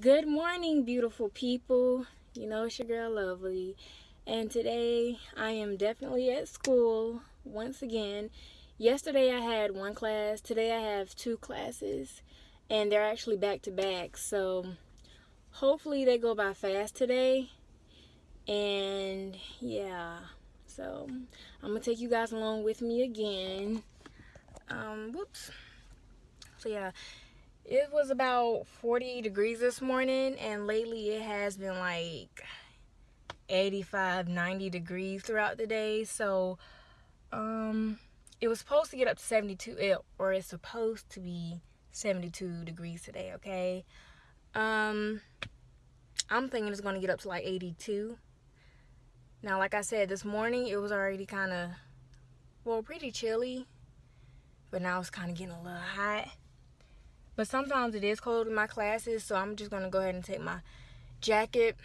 Good morning, beautiful people. You know, it's your girl Lovely. And today I am definitely at school once again. Yesterday I had one class, today I have two classes, and they're actually back to back. So hopefully they go by fast today. And yeah, so I'm gonna take you guys along with me again. Um, whoops. So yeah, it was about 40 degrees this morning and lately it has been like 85 90 degrees throughout the day. So um it was supposed to get up to 72 or it's supposed to be 72 degrees today okay? Um i'm thinking it's going to get up to like 82 now like i said this morning it was already kind of well pretty chilly but now it's kind of getting a little hot but sometimes it is cold in my classes, so I'm just going to go ahead and take my jacket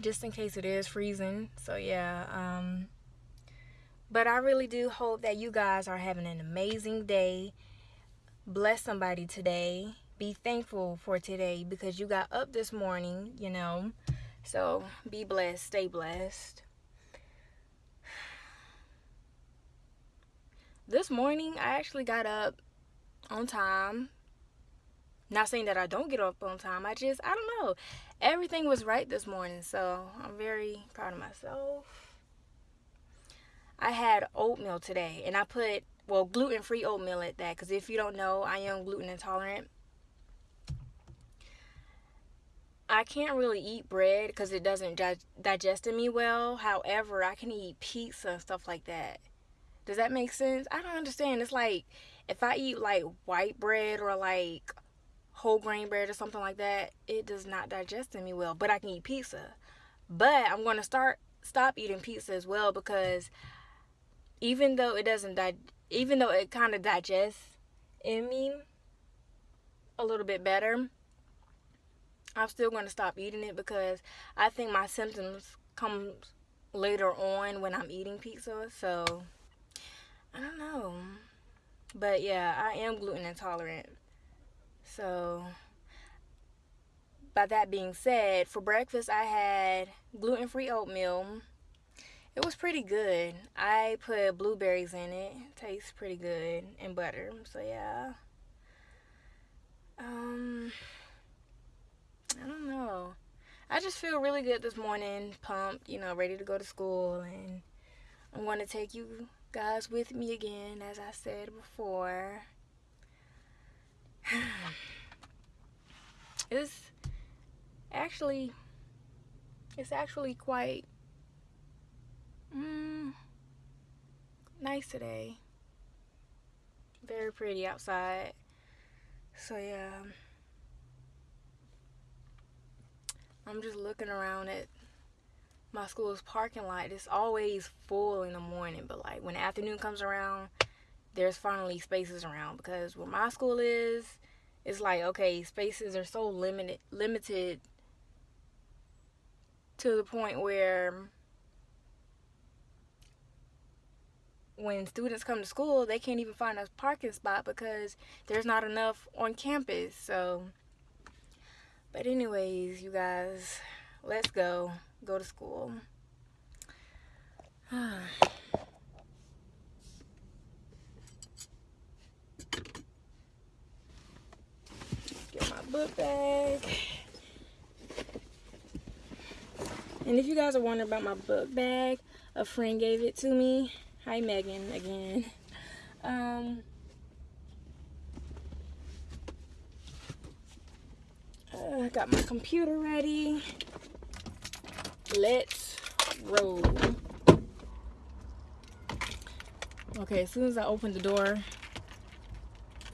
just in case it is freezing. So yeah, um, but I really do hope that you guys are having an amazing day. Bless somebody today. Be thankful for today because you got up this morning, you know. So be blessed, stay blessed. This morning I actually got up on time not saying that I don't get up on time. I just, I don't know. Everything was right this morning. So I'm very proud of myself. I had oatmeal today. And I put, well, gluten-free oatmeal at that. Because if you don't know, I am gluten intolerant. I can't really eat bread because it doesn't digest in me well. However, I can eat pizza and stuff like that. Does that make sense? I don't understand. It's like if I eat like white bread or like whole grain bread or something like that, it does not digest in me well. But I can eat pizza. But I'm going to start stop eating pizza as well because even though it doesn't di- even though it kind of digests in me a little bit better, I'm still going to stop eating it because I think my symptoms come later on when I'm eating pizza. So I don't know. But yeah, I am gluten intolerant. So, by that being said, for breakfast I had gluten free oatmeal. It was pretty good. I put blueberries in it. it. Tastes pretty good and butter. So yeah. Um I don't know. I just feel really good this morning, pumped, you know, ready to go to school and I'm going to take you guys with me again as I said before. it's actually it's actually quite mm, nice today. Very pretty outside. So yeah. I'm just looking around at my school's parking lot. It's always full in the morning but like when the afternoon comes around there's finally spaces around because where my school is it's like okay spaces are so limited limited to the point where when students come to school they can't even find a parking spot because there's not enough on campus. So but anyways you guys let's go go to school book bag. And if you guys are wondering about my book bag, a friend gave it to me. Hi, Megan, again. Um, I uh, got my computer ready. Let's roll. Okay, as soon as I open the door,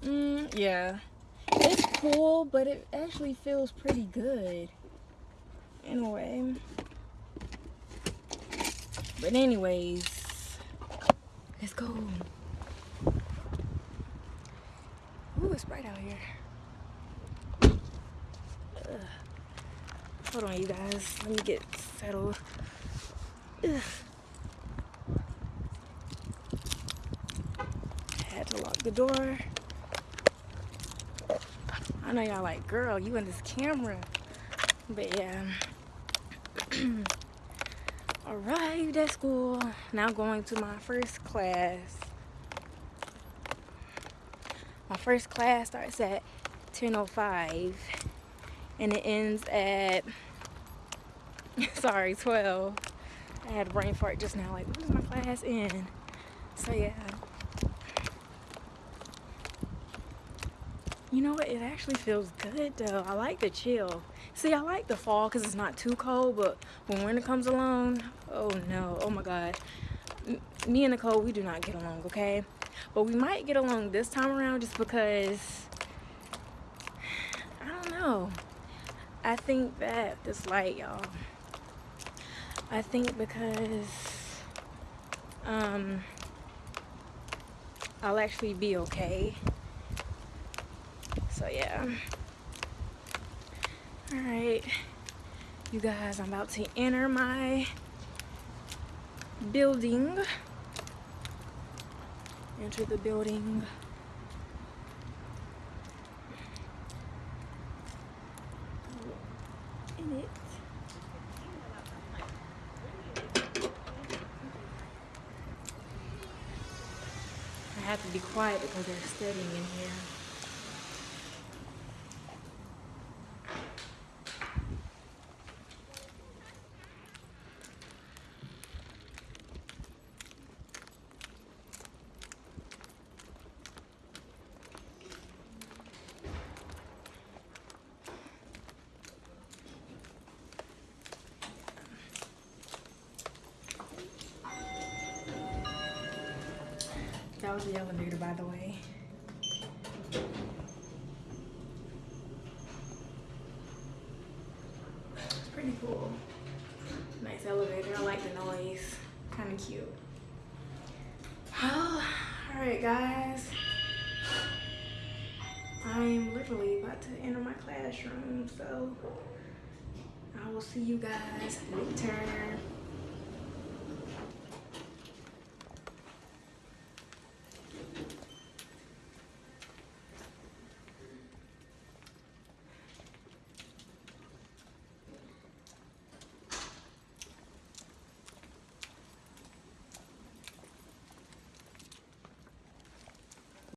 mm, yeah, cool, but it actually feels pretty good in a way. But anyways, let's go. Ooh, it's bright out here. Ugh. Hold on, you guys. Let me get settled. Ugh. Had to lock the door. I know y'all like, girl, you in this camera. But yeah. Arrived at school. Now going to my first class. My first class starts at 10.05 and it ends at, sorry, 12. I had a brain fart just now, like, when is my class in? So yeah. You know what? It actually feels good though. I like the chill. See, I like the fall because it's not too cold, but when winter comes along, oh no, oh my God. M me and Nicole, we do not get along, okay? But we might get along this time around just because, I don't know. I think that this light, y'all. I think because, um, I'll actually be okay. All right, you guys, I'm about to enter my building. Enter the building. In it. I have to be quiet because they're studying in here. Was the elevator, by the way. It's pretty cool. Nice elevator. I like the noise. Kind of cute. Well, all right, guys. I'm literally about to enter my classroom, so I will see you guys later.